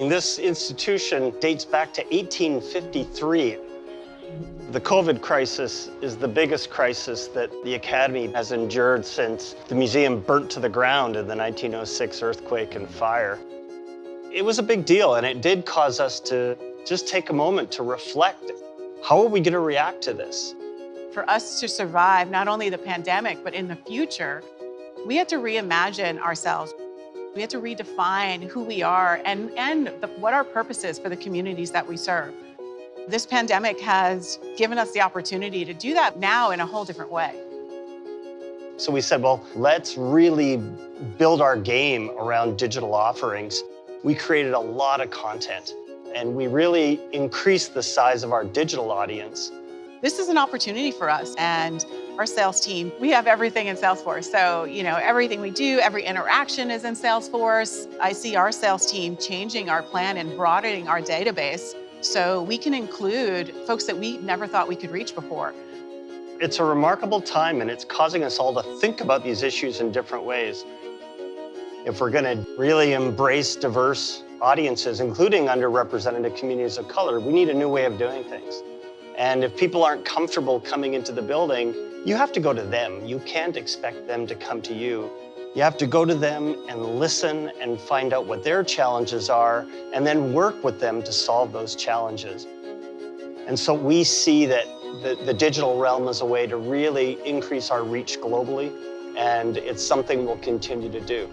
This institution dates back to 1853. The COVID crisis is the biggest crisis that the Academy has endured since the museum burnt to the ground in the 1906 earthquake and fire. It was a big deal and it did cause us to just take a moment to reflect. How are we going to react to this? For us to survive not only the pandemic, but in the future, we had to reimagine ourselves. We had to redefine who we are and, and the, what our purpose is for the communities that we serve. This pandemic has given us the opportunity to do that now in a whole different way. So we said, well, let's really build our game around digital offerings. We created a lot of content and we really increased the size of our digital audience. This is an opportunity for us and our sales team, we have everything in Salesforce. So, you know, everything we do, every interaction is in Salesforce. I see our sales team changing our plan and broadening our database so we can include folks that we never thought we could reach before. It's a remarkable time and it's causing us all to think about these issues in different ways. If we're going to really embrace diverse audiences, including underrepresented communities of color, we need a new way of doing things. And if people aren't comfortable coming into the building, you have to go to them. You can't expect them to come to you. You have to go to them and listen and find out what their challenges are and then work with them to solve those challenges. And so we see that the, the digital realm is a way to really increase our reach globally and it's something we'll continue to do.